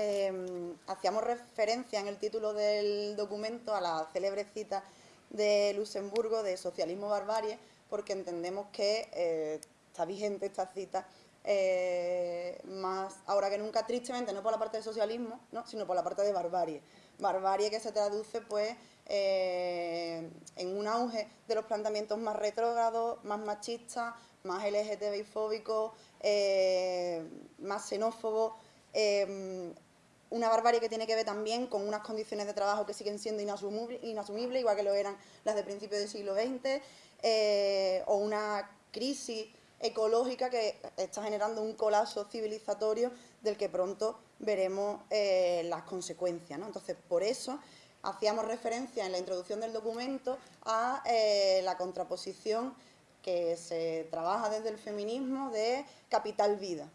eh, hacíamos referencia en el título del documento a la célebre cita de Luxemburgo de Socialismo Barbarie, porque entendemos que eh, está vigente esta cita eh, más ahora que nunca, tristemente, no por la parte del socialismo, ¿no? sino por la parte de barbarie. Barbarie que se traduce pues en un auge de los planteamientos más retrógrados, más machistas, más LGTBI-fóbicos, más xenófobos, Em, una barbarie que tiene que ver también con unas condiciones de trabajo que siguen siendo inasumibles, igual que lo eran las de principios del siglo XX, eh, o una crisis ecológica que está generando un colapso civilizatorio del que pronto veremos eh, las consecuencias. Entonces, por eso hacíamos referencia en la introducción del documento a eh, la contraposición que se trabaja desde el feminismo de capital-vida.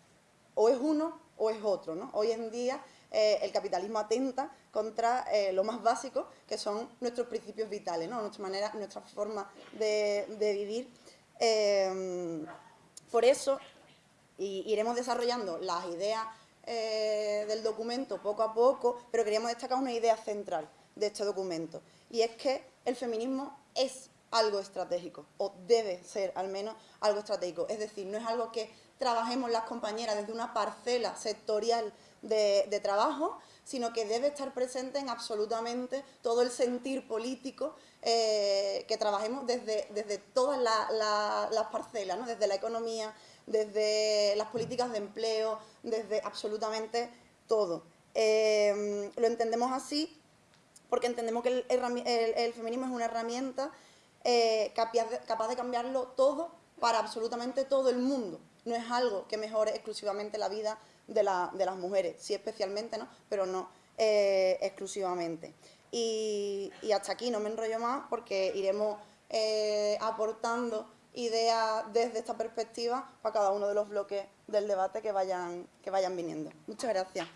O es uno o es otro. ¿no? Hoy en día eh, el capitalismo atenta contra eh, lo más básico, que son nuestros principios vitales, nuestra manera, nuestra forma de, vivir. Em, por eso iremos desarrollando las ideas eh, del documento poco a poco, pero queríamos destacar una idea central de este documento, y es que el feminismo es algo estratégico, o debe ser al menos algo estratégico. Es decir, no es algo que trabajemos las compañeras desde una parcela sectorial de, trabajo, sino que debe estar presente en absolutamente todo el sentir político eh, que trabajemos desde, desde todas las parcelas, desde la economía, desde las políticas de empleo, desde absolutamente todo. Eh, lo entendemos así porque entendemos que el feminismo es una herramienta eh, capaz, de, cambiarlo todo para absolutamente todo el mundo. No es algo que mejore exclusivamente la vida de, las mujeres, sí especialmente, ¿no? pero no eh, exclusivamente. Y, hasta aquí no me enrollo más porque iremos eh, aportando ideas desde esta perspectiva para cada uno de los bloques del debate que vayan, que vayan viniendo. Muchas gracias.